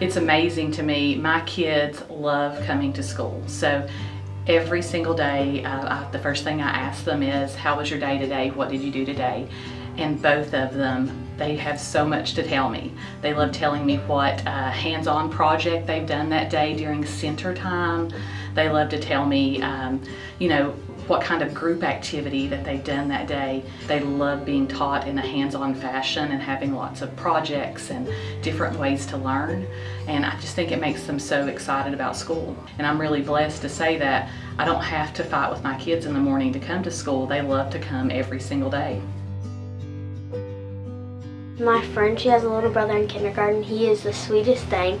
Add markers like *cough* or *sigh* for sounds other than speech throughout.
It's amazing to me. My kids love coming to school. So every single day, uh, I, the first thing I ask them is, how was your day today? What did you do today? And both of them, they have so much to tell me. They love telling me what uh, hands-on project they've done that day during center time. They love to tell me, um, you know, what kind of group activity that they've done that day. They love being taught in a hands-on fashion and having lots of projects and different ways to learn. And I just think it makes them so excited about school. And I'm really blessed to say that I don't have to fight with my kids in the morning to come to school. They love to come every single day. My friend, she has a little brother in kindergarten. He is the sweetest thing.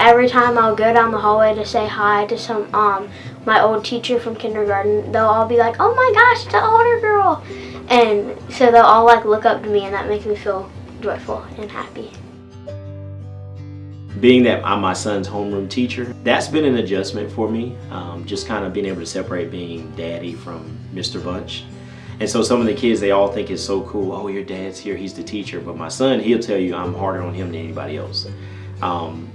Every time I'll go down the hallway to say hi to some um my old teacher from kindergarten, they'll all be like, "Oh my gosh, it's an older girl," and so they'll all like look up to me, and that makes me feel joyful and happy. Being that I'm my son's homeroom teacher, that's been an adjustment for me. Um, just kind of being able to separate being daddy from Mr. Bunch. And so some of the kids, they all think it's so cool. Oh, your dad's here, he's the teacher. But my son, he'll tell you I'm harder on him than anybody else. Um,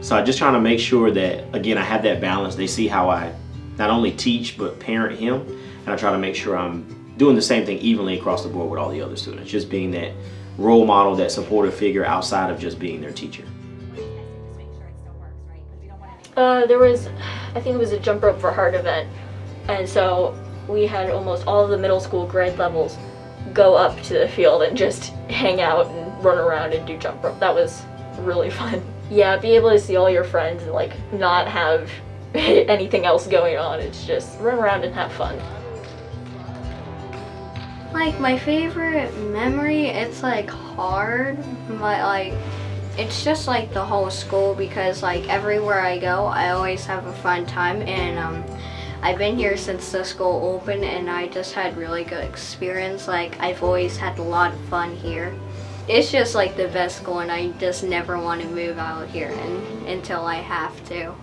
so I'm just trying to make sure that, again, I have that balance. They see how I not only teach, but parent him. And I try to make sure I'm doing the same thing evenly across the board with all the other students. Just being that role model, that supportive figure outside of just being their teacher. Uh, there was, I think it was a jump rope for heart event. And so we had almost all of the middle school grade levels go up to the field and just hang out and run around and do jump rope. That was really *laughs* fun. Yeah, be able to see all your friends and like not have *laughs* anything else going on. It's just run around and have fun. Like my favorite memory, it's like hard, but like it's just like the whole school because like everywhere I go, I always have a fun time and um, I've been here since the school opened and I just had really good experience. Like I've always had a lot of fun here. It's just like the best school and I just never want to move out here and, until I have to.